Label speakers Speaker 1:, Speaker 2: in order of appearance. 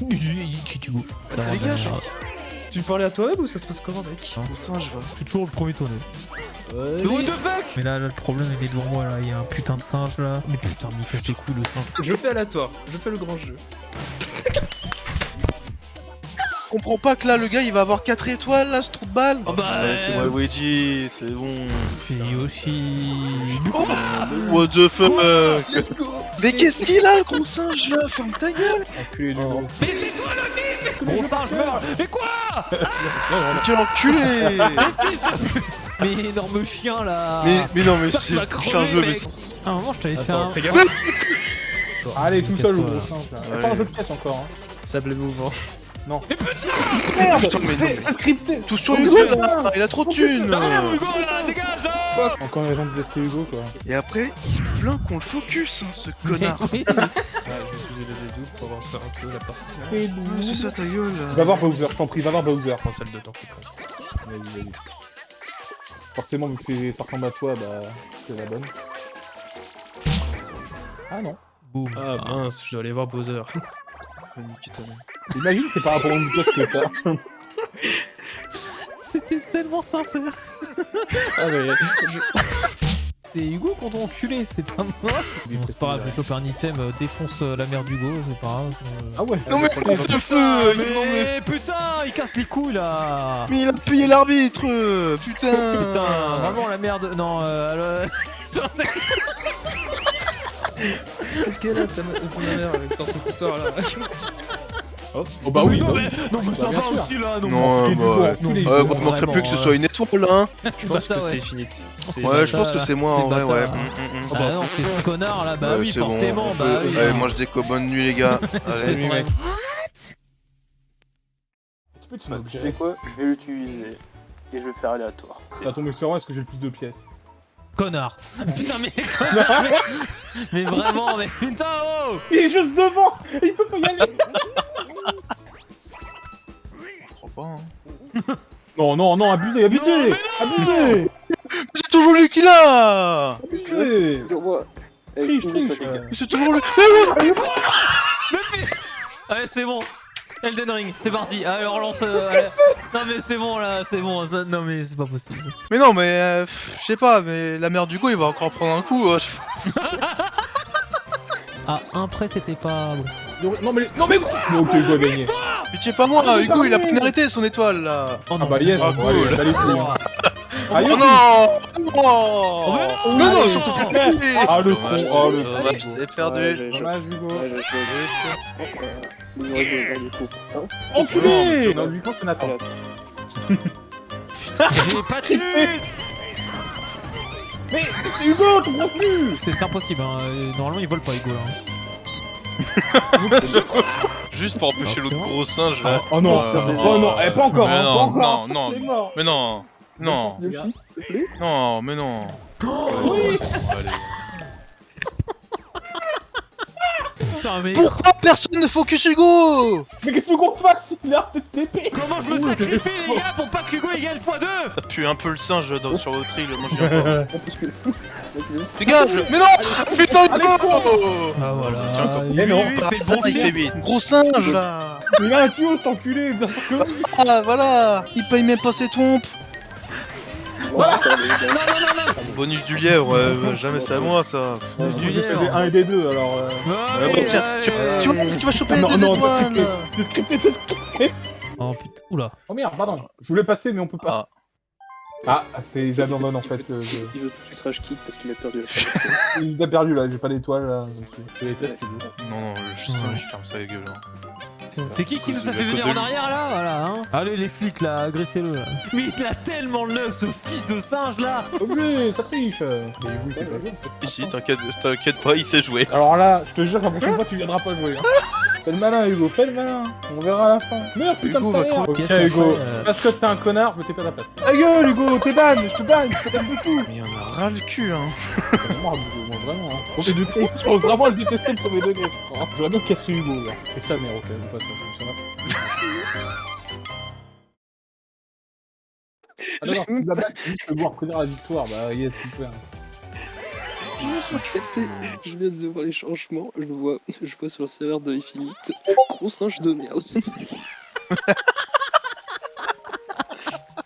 Speaker 1: Les gars,
Speaker 2: tu bah, bah, parlais à toi ou ça se passe comment, mec?
Speaker 1: Au singe, va.
Speaker 3: Je toujours le premier tourné.
Speaker 2: Ouais,
Speaker 3: What the fuck? Mais là, là, le problème il est devant moi là, il y a un putain de singe là. Mais putain, mais casse les couilles le singe?
Speaker 2: Je fais aléatoire, je fais le grand jeu.
Speaker 1: Je comprends pas que là, le gars, il va avoir 4 étoiles, là, ce trou de balle.
Speaker 3: Oh bah,
Speaker 1: c'est moi, Luigi, c'est bon.
Speaker 3: Fais Yoshi.
Speaker 1: What the fuck Mais qu'est-ce qu'il a, le gros singe, là? Ferme ta gueule
Speaker 2: Enculé du
Speaker 1: Oh.
Speaker 2: gros.
Speaker 3: Mais c'est toi le nid Gros singe meurt Mais quoi?
Speaker 1: Quel enculé
Speaker 3: Mais de pute Mais énorme chien là
Speaker 1: mais, mais non, mais c'est c'est un jeu, mais
Speaker 3: À un moment, je t'avais fait un.
Speaker 2: fais gaffe.
Speaker 4: Allez, tout seul, le
Speaker 3: Casse-toi,
Speaker 4: gros singe là. Pas un jeu de pièce encore. Hein.
Speaker 2: Sable mouvant.
Speaker 4: Merde
Speaker 1: Putain, mais
Speaker 4: C'est
Speaker 1: non.
Speaker 4: c'est scripté
Speaker 1: Tout sur Hugo,
Speaker 4: putain.
Speaker 1: là Il a trop de thunes
Speaker 3: Non, Hugo là, dégage là
Speaker 4: Encore une raison de détester Hugo quoi.
Speaker 1: Et après, il se plaint qu'on le focus, hein, ce connard.
Speaker 2: Ouais, je vais utiliser le dédouble pour avancer un peu la partie.
Speaker 1: Ouais, C'est ça, ta gueule
Speaker 4: Va voir Bowser, je t'en prie, va voir Bowser.
Speaker 2: Prends celle de temps, c'est.
Speaker 4: Vas-y, vas-y. Forcément, vu que c'est- ça ressemble à toi, bah c'est la bonne. Ah non.
Speaker 3: Boum.
Speaker 2: Ah mince, je dois aller voir Bowser.
Speaker 4: Imagine, c'est par rapport au pièce que t'as.
Speaker 3: C'était tellement sincère
Speaker 2: Ah mais...
Speaker 3: C'est Hugo qu'on doit enculer, c'est pas moi Bon, c'est pas grave, je vais choper un item, euh, défonce euh, la mère d'Hugo, c'est pas grave. euh.
Speaker 4: Ah ouais.
Speaker 1: Non mais ce
Speaker 4: coup,
Speaker 1: feu
Speaker 3: Ah,
Speaker 1: non, mais...
Speaker 3: putain, il casse les couilles là
Speaker 1: mais il a payé l'arbitre Putain
Speaker 3: Putain, vraiment la merde. Non, euh, alors-
Speaker 2: Qu'est-ce qu'elle a ta avec dans cette histoire là
Speaker 4: Oh bah oui,
Speaker 3: non,
Speaker 4: bah
Speaker 3: mais,
Speaker 4: oui.
Speaker 3: non, mais ça
Speaker 4: Bah, bien
Speaker 3: va aussi là. Non,
Speaker 1: Non, bah, ouais.
Speaker 4: les
Speaker 1: Euh,
Speaker 4: jours,
Speaker 1: vous manquerez
Speaker 3: vraiment,
Speaker 1: plus que ce
Speaker 3: euh,
Speaker 1: soit une étoile, hein
Speaker 2: Je pense que c'est.
Speaker 3: C'est
Speaker 1: Ouais, je pense que c'est moi en vrai, ouais. Mm, mm, mm.
Speaker 3: Ah non, c'est ce connard là, bah oui,
Speaker 1: c'est bon,
Speaker 3: forcément, bah
Speaker 1: peut-
Speaker 3: oui.
Speaker 1: Allez, mange des bonne nuit les gars. Allez.
Speaker 4: Mec. Tu peux te
Speaker 5: Bah, tu sais quoi? Je vais l'utiliser. Et je vais faire aléatoire. C'est
Speaker 4: Ça tombe sur moi, est-ce que j'ai le plus de pièces?
Speaker 3: Connard. Putain, mais connard, mais... mais vraiment, mais putain, oh
Speaker 4: Il est juste devant Il peut pas y aller
Speaker 1: crois pas, hein.
Speaker 4: Non, non, non, abusé, abusé
Speaker 3: Non, mais
Speaker 4: Abusé
Speaker 1: C'est toujours lui qui l'a
Speaker 5: moi. Eh,
Speaker 4: Triche, triche.
Speaker 1: C'est toujours lui
Speaker 3: Allez, c'est bon. Elden Ring, c'est parti. Allez, on relance. euh, allez. Non, mais c'est bon là, c'est bon. ça- Non, mais c'est pas possible.
Speaker 1: Mais non, mais euh, je sais pas, mais la mère du go il va encore prendre un coup. hein.
Speaker 3: Ah, un près, c'était pas bon.
Speaker 4: Non, Non mais... Non mais Mais ok, Hugo a gagné.
Speaker 1: Pitié pas moi,
Speaker 4: Oh,
Speaker 1: Hugo il a mérité son étoile là.
Speaker 3: Oh
Speaker 4: Ah bah yes,
Speaker 1: Ah, cool.
Speaker 4: allez. Ah,
Speaker 1: Oh non Oh
Speaker 3: mais non
Speaker 1: Mais non,
Speaker 4: Allez.
Speaker 1: surtout pas
Speaker 4: Ah, le con, oh, le con.
Speaker 1: c'est perdu.
Speaker 4: Dommage, Hugo.
Speaker 5: Hein
Speaker 4: Enculé Non, lui, quand c'est Nathan.
Speaker 3: J'ai pas de thune
Speaker 4: Mais Hugo, ton cul
Speaker 3: C'est impossible, hein. normalement il vole pas Hugo là.
Speaker 1: Juste pour empêcher
Speaker 3: Ah,
Speaker 1: l'autre gros singe là.
Speaker 4: Oh non,
Speaker 1: Euh,
Speaker 4: oh non, eh, pas encore, hein,
Speaker 1: non,
Speaker 4: pas encore
Speaker 1: non, non. Mais non, non, non, mais non.
Speaker 4: Oui
Speaker 1: Allez.
Speaker 3: Putain, mais
Speaker 1: Pourquoi personne ne focus Hugo?
Speaker 4: Mais qu'est-ce que tu veux qu'on fasse Il a arrêté de TP
Speaker 3: comment je me sacrifie les gars pour pas que Hugo gagne x2
Speaker 1: Ça pue un peu le singe dans- sur votre île, moi j'ai Dégage Mais non Putain
Speaker 4: Allez,
Speaker 1: Hugo
Speaker 3: Ah voilà.
Speaker 1: Tiens, encore.
Speaker 3: lui,
Speaker 4: Mais non.
Speaker 3: il fait le
Speaker 1: Ça,
Speaker 3: bon
Speaker 1: il fait
Speaker 3: pied.
Speaker 1: 8. Gros singe là
Speaker 4: Mais il a un tuyau cet enculé bien sûr que oui.
Speaker 1: Ah voilà Il paye même pas ses trompes
Speaker 5: Voilà.
Speaker 1: Bonus du lièvre, ouais, ouais, jamais c'est à moi ça.
Speaker 4: Moi,
Speaker 3: du
Speaker 4: j'ai fait
Speaker 3: lièvre.
Speaker 4: des 1 et des 2 alors... euh...
Speaker 3: Ouais,
Speaker 1: Ouais, bon, tiens, tu, tu tu vas choper les
Speaker 4: Non,
Speaker 1: deux
Speaker 4: non, c'est
Speaker 1: étoiles
Speaker 4: scripté C'est scripté, c'est scripté
Speaker 3: Oh putain, oula.
Speaker 4: Oh merde, pardon Je voulais passer mais on peut pas. Ah, c'est... j'abandonne en fait. euh, je-
Speaker 5: Il veut tout de suite rage quitte parce qu'il a perdu la.
Speaker 4: Il a perdu là, j'ai pas d'étoile là. donc Je les teste, Hugo.
Speaker 1: Non, non, je il ferme sa gueule. hein.
Speaker 3: C'est qui qui nous a fait venir en arrière là Voilà, hein Allez les flics là, agressez-le là. Mais il a tellement le ce fils de singe là
Speaker 4: Obligé, ça triche Mais il sait pas jouer en fait.
Speaker 1: Ici, t'inquiète t'inquiète pas, il sait jouer.
Speaker 4: Alors là, je te jure que la prochaine fois tu viendras pas jouer. Hein. Fais le malin Hugo, fais le malin. On verra à la fin. Meurs putain
Speaker 1: Hugo
Speaker 4: de ta
Speaker 1: va
Speaker 4: mère. Ok Hugo,
Speaker 3: fait, euh
Speaker 4: parce que t'es un connard, je vais taper à ta place. Ta gueule Hugo, t'es ban, je te banne, je te banne de tout.
Speaker 1: Mais en a ras le cul, hein.
Speaker 4: Moi vraiment. Hein. Premier degré, je pense vraiment à le détester le premier degré. je crois. J'aurais bien cassé Hugo là. Et ça mère, ok, on passe ça, ça va. Ah non, non, tu la battes, juste le voir prédire la victoire, bah yes, super.
Speaker 5: Je viens de voir les changements. Je vois, je vois sur le serveur de Infinite. Gros singe de merde.